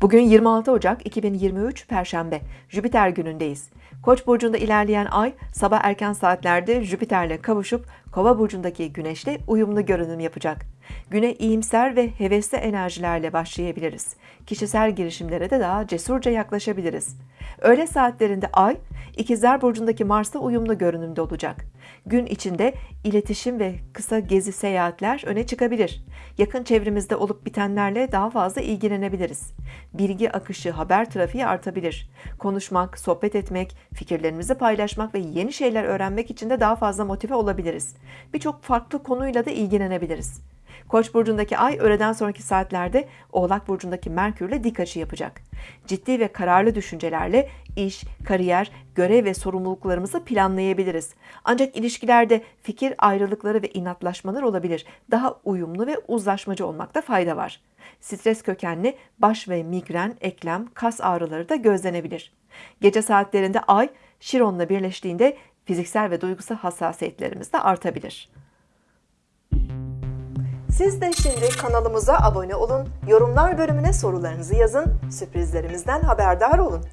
Bugün 26 Ocak 2023 Perşembe, Jüpiter günündeyiz. Koç burcunda ilerleyen ay sabah erken saatlerde Jüpiter'le kavuşup Kova burcundaki Güneş'le uyumlu görünüm yapacak. Güne iyimser ve hevesli enerjilerle başlayabiliriz. Kişisel girişimlere de daha cesurca yaklaşabiliriz. Öğle saatlerinde ay İkizler burcundaki Mars'la uyumlu görünümde olacak. Gün içinde iletişim ve kısa gezi seyahatler öne çıkabilir. Yakın çevremizde olup bitenlerle daha fazla ilgilenebiliriz. Bilgi akışı, haber trafiği artabilir. Konuşmak, sohbet etmek, fikirlerimizi paylaşmak ve yeni şeyler öğrenmek için de daha fazla motive olabiliriz. Birçok farklı konuyla da ilgilenebiliriz. Koç burcundaki ay öğleden sonraki saatlerde Oğlak burcundaki Merkürle dik açı yapacak. Ciddi ve kararlı düşüncelerle iş, kariyer, görev ve sorumluluklarımızı planlayabiliriz. Ancak ilişkilerde fikir ayrılıkları ve inatlaşmalar olabilir. Daha uyumlu ve uzlaşmacı olmakta fayda var. Stres kökenli baş ve migren, eklem, kas ağrıları da gözlenebilir. Gece saatlerinde ay Şiron'la birleştiğinde fiziksel ve duygusal hassasiyetlerimiz de artabilir. Siz de şimdi kanalımıza abone olun, yorumlar bölümüne sorularınızı yazın, sürprizlerimizden haberdar olun.